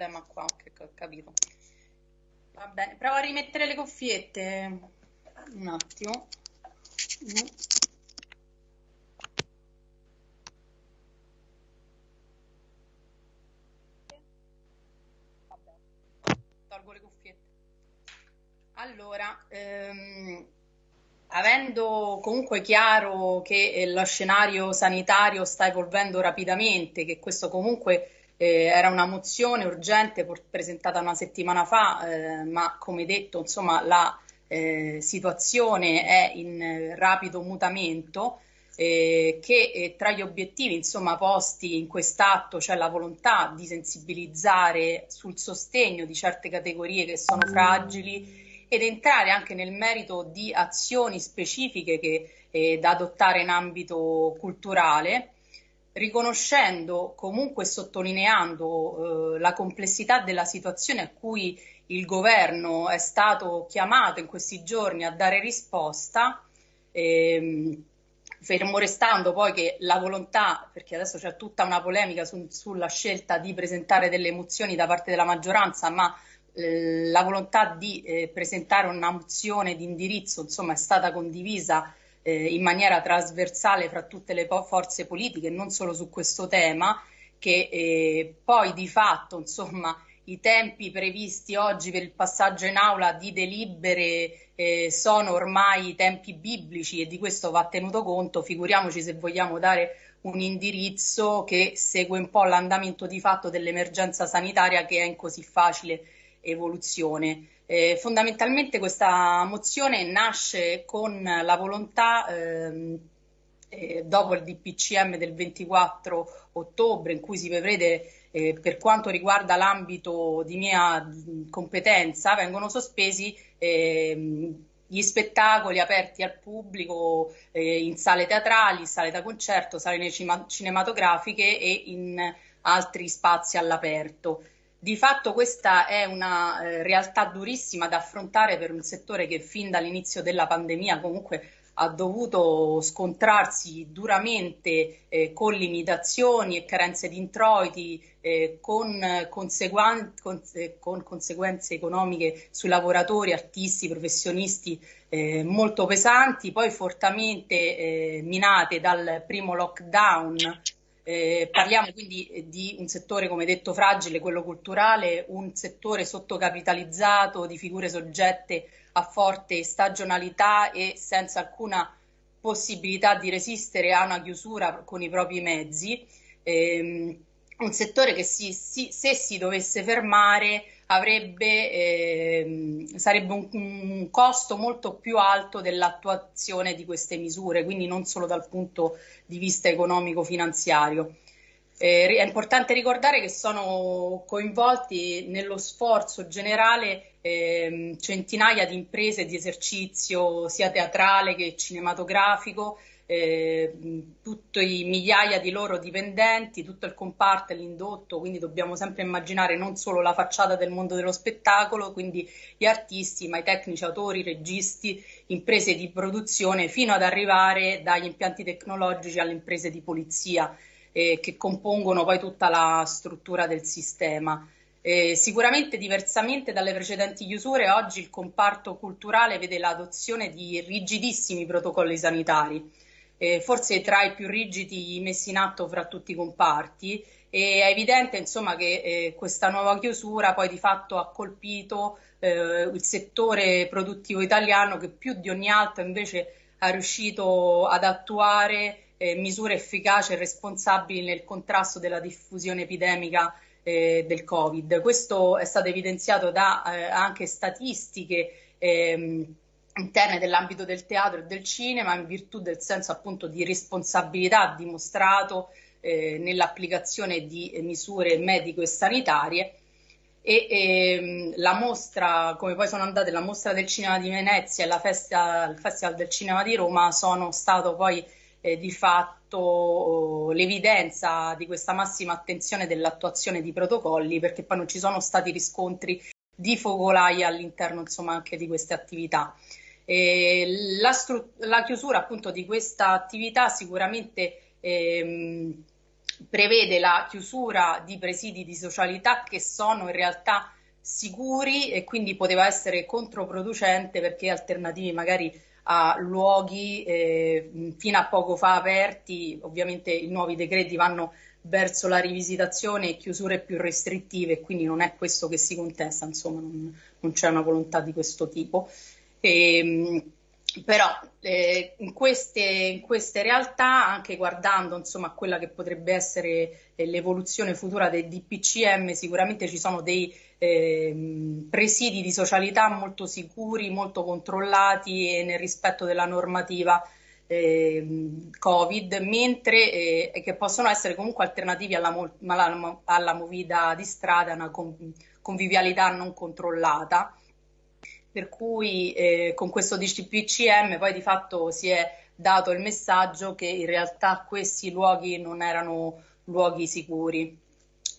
problema qua, che ho capito. Va bene, provo a rimettere le cuffiette. Un attimo. Mm. Tolgo le cuffiette. Allora, ehm, avendo comunque chiaro che eh, lo scenario sanitario sta evolvendo rapidamente, che questo comunque eh, era una mozione urgente presentata una settimana fa, eh, ma come detto, insomma, la eh, situazione è in rapido mutamento. Eh, che eh, tra gli obiettivi insomma, posti in quest'atto c'è la volontà di sensibilizzare sul sostegno di certe categorie che sono fragili ed entrare anche nel merito di azioni specifiche che, eh, da adottare in ambito culturale riconoscendo comunque sottolineando eh, la complessità della situazione a cui il governo è stato chiamato in questi giorni a dare risposta, ehm, fermo restando poi che la volontà, perché adesso c'è tutta una polemica su, sulla scelta di presentare delle mozioni da parte della maggioranza, ma eh, la volontà di eh, presentare una mozione di indirizzo insomma, è stata condivisa eh, in maniera trasversale fra tutte le forze politiche, non solo su questo tema, che eh, poi di fatto insomma, i tempi previsti oggi per il passaggio in aula di delibere eh, sono ormai tempi biblici e di questo va tenuto conto, figuriamoci se vogliamo dare un indirizzo che segue un po' l'andamento di fatto dell'emergenza sanitaria che è in così facile evoluzione. Eh, fondamentalmente questa mozione nasce con la volontà, ehm, eh, dopo il DPCM del 24 ottobre, in cui si prevede eh, per quanto riguarda l'ambito di mia competenza, vengono sospesi ehm, gli spettacoli aperti al pubblico eh, in sale teatrali, sale da concerto, sale cinematografiche e in altri spazi all'aperto. Di fatto questa è una eh, realtà durissima da affrontare per un settore che fin dall'inizio della pandemia comunque ha dovuto scontrarsi duramente eh, con limitazioni e carenze di introiti, eh, con, conseguen- con, eh, con, conseguenze economiche sui lavoratori, artisti, professionisti eh, molto pesanti, poi fortemente eh, minate dal primo lockdown eh, parliamo quindi di un settore, come detto, fragile, quello culturale, un settore sottocapitalizzato di figure soggette a forte stagionalità e senza alcuna possibilità di resistere a una chiusura con i propri mezzi. Eh, un settore che si, si, se si dovesse fermare avrebbe, eh, sarebbe un, un, costo molto più alto dell'attuazione di queste misure, quindi non solo dal punto di vista economico-finanziario. Eh, è importante ricordare che sono coinvolti nello sforzo generale eh, centinaia di imprese di esercizio sia teatrale che cinematografico eh, tutti i migliaia di loro dipendenti, tutto il comparto l'indotto, quindi dobbiamo sempre immaginare non solo la facciata del mondo dello spettacolo, quindi gli artisti, ma i tecnici, autori, registi, imprese di produzione, fino ad arrivare dagli impianti tecnologici alle imprese di polizia eh, che compongono poi tutta la struttura del sistema. Eh, sicuramente diversamente dalle precedenti chiusure, oggi il comparto culturale vede l'adozione di rigidissimi protocolli sanitari eh, forse tra i più rigidi messi in atto fra tutti i comparti e è evidente insomma, che eh, questa nuova chiusura poi di fatto ha colpito eh, il settore produttivo italiano che più di ogni altro invece ha riuscito ad attuare eh, misure efficaci e responsabili nel contrasto della diffusione epidemica eh, del Covid. Questo è stato evidenziato da eh, anche statistiche ehm, interne dell'ambito del teatro e del cinema in virtù del senso appunto di responsabilità dimostrato eh, nell'applicazione di misure medico e sanitarie e ehm, la mostra, come poi sono andate la mostra del cinema di Venezia e la festa, il Festival del Cinema di Roma sono stato poi eh, di fatto oh, l'evidenza di questa massima attenzione dell'attuazione di protocolli perché poi non ci sono stati riscontri di focolai all'interno insomma anche di queste attività. Eh, la, la, chiusura appunto di questa attività sicuramente ehm, prevede la chiusura di presidi di socialità che sono in realtà sicuri e quindi poteva essere controproducente perché alternativi magari a luoghi eh, fino a poco fa aperti, ovviamente i nuovi decreti vanno verso la rivisitazione e chiusure più restrittive, quindi non è questo che si contesta, insomma non, non c'è una volontà di questo tipo. E, ehm, però eh, in, queste, in, queste, realtà, anche guardando insomma, quella che potrebbe essere eh, l'evoluzione futura del DPCM, sicuramente ci sono dei eh, presidi di socialità molto sicuri, molto controllati e nel rispetto della normativa eh, Covid, mentre eh, che possono essere comunque alternativi alla, alla, alla movida di strada, una convivialità non controllata. Per cui eh, con questo DCPCM poi di fatto si è dato il messaggio che in realtà questi luoghi non erano luoghi sicuri.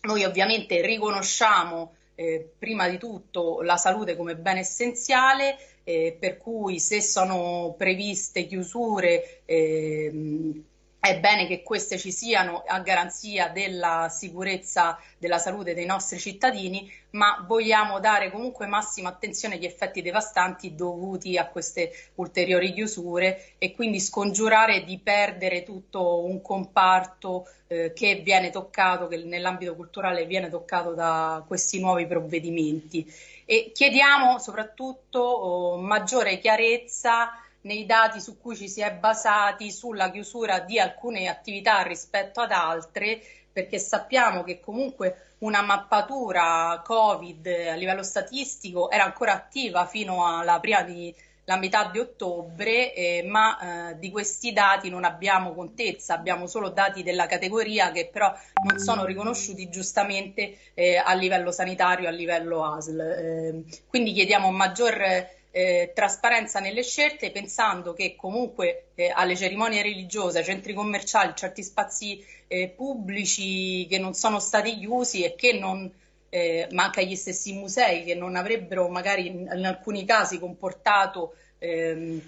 Noi ovviamente riconosciamo eh, prima di tutto la salute come bene essenziale, eh, per cui se sono previste chiusure eh, è bene che queste ci siano a garanzia della sicurezza della salute dei nostri cittadini, ma vogliamo dare comunque massima attenzione agli effetti devastanti dovuti a queste ulteriori chiusure e quindi scongiurare di perdere tutto un comparto eh, che viene toccato, che nell'ambito culturale viene toccato da questi nuovi provvedimenti. E chiediamo soprattutto oh, maggiore chiarezza nei dati su cui ci si è basati sulla chiusura di alcune attività rispetto ad altre, perché sappiamo che comunque una mappatura Covid a livello statistico era ancora attiva fino alla prima di la metà di ottobre, eh, ma eh, di questi dati non abbiamo contezza, abbiamo solo dati della categoria che però non sono riconosciuti giustamente eh, a livello sanitario, a livello ASL. Eh, quindi chiediamo maggior eh, trasparenza nelle scelte, pensando che comunque eh, alle cerimonie religiose, ai centri commerciali, certi spazi eh, pubblici che non sono stati chiusi e che non, eh, ma anche agli stessi musei che non avrebbero magari in, in alcuni casi comportato ehm,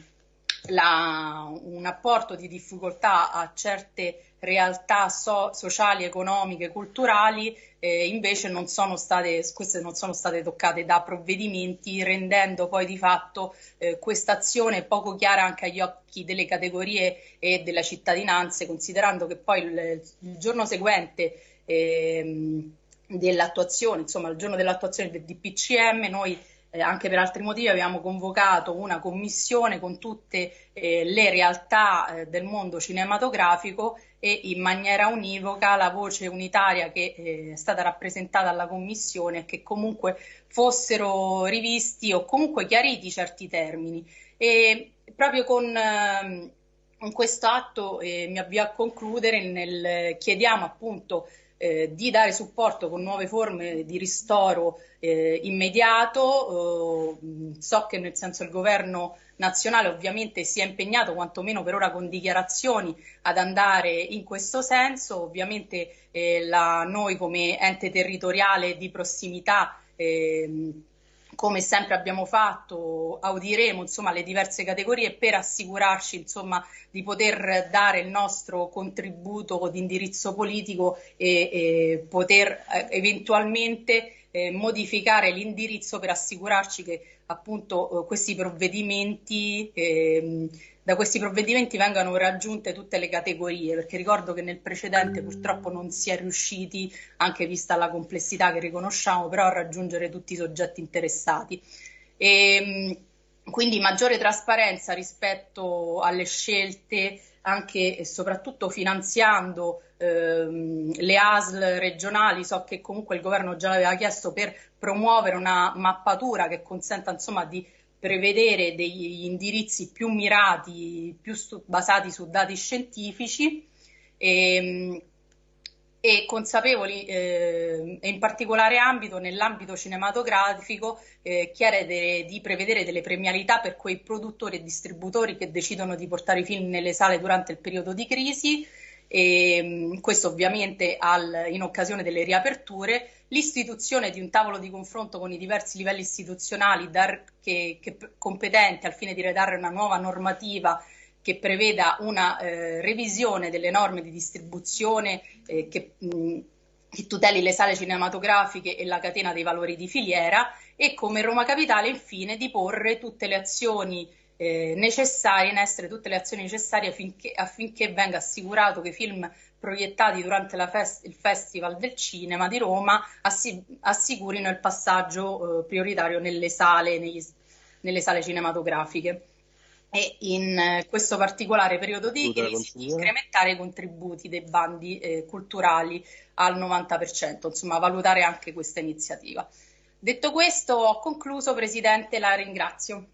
la, un apporto di difficoltà a certe realtà so, sociali, economiche, culturali, eh, invece non sono state, queste non sono state toccate da provvedimenti, rendendo poi di fatto eh, questa azione poco chiara anche agli occhi delle categorie e della cittadinanza, considerando che poi il, il giorno seguente eh, dell'attuazione, insomma il giorno dell'attuazione del DPCM, noi eh, anche per altri motivi abbiamo convocato una commissione con tutte eh, le realtà eh, del mondo cinematografico e in maniera univoca la voce unitaria che eh, è stata rappresentata alla commissione che comunque fossero rivisti o comunque chiariti certi termini. E proprio con ehm, con questo atto eh, mi avvio a concludere, nel, chiediamo appunto eh, di dare supporto con nuove forme di ristoro eh, immediato. Eh, so che nel senso il governo nazionale ovviamente si è impegnato, quantomeno per ora con dichiarazioni, ad andare in questo senso. Ovviamente eh, la, noi come ente territoriale di prossimità ehm, come sempre abbiamo fatto, audiremo insomma, le diverse categorie per assicurarci insomma, di poter dare il nostro contributo di indirizzo politico e, e poter eh, eventualmente eh, modificare l'indirizzo per assicurarci che appunto eh, questi provvedimenti eh, da questi provvedimenti vengano raggiunte tutte le categorie, perché ricordo che nel precedente purtroppo non si è riusciti, anche vista la complessità che riconosciamo, però a raggiungere tutti i soggetti interessati. E, ehm, quindi maggiore trasparenza rispetto alle scelte anche e soprattutto finanziando ehm, le ASL regionali, so che comunque il governo già l'aveva chiesto per promuovere una mappatura che consenta insomma di prevedere degli indirizzi più mirati, più su, basati su dati scientifici e, ehm, e consapevoli eh, e in particolare ambito, nell'ambito cinematografico, eh, chiedere di prevedere delle premialità per quei produttori e distributori che decidono di portare i film nelle sale durante il periodo di crisi e ehm, questo ovviamente al, in occasione delle riaperture, l'istituzione di un tavolo di confronto con i diversi livelli istituzionali dar, che, che, competenti al fine di redare una nuova normativa che preveda una eh, revisione delle norme di distribuzione eh, che, mh, che tuteli le sale cinematografiche e la catena dei valori di filiera e come Roma Capitale infine di porre tutte le azioni eh, necessarie, in essere tutte le azioni necessarie affinché, affinché venga assicurato che i film proiettati durante fest- il Festival del Cinema di Roma assi- assicurino il passaggio eh, prioritario nelle sale, negli, nelle sale cinematografiche e in eh, questo particolare periodo di crisi incrementare i contributi dei bandi eh, culturali al 90%, insomma valutare anche questa iniziativa. Detto questo ho concluso, Presidente, la ringrazio.